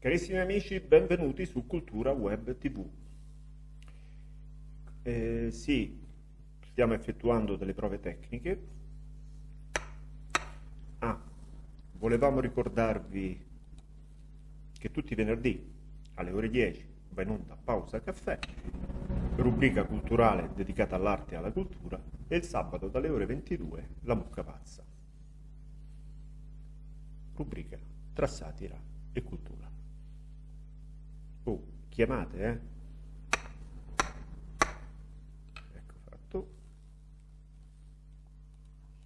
Carissimi amici, benvenuti su Cultura Web TV. Eh, sì, stiamo effettuando delle prove tecniche. Ah, volevamo ricordarvi che tutti i venerdì alle ore 10 va in onda Pausa Caffè, rubrica culturale dedicata all'arte e alla cultura, e il sabato dalle ore 22 La Mucca Pazza, rubrica tra satira e cultura. Oh, chiamate, eh?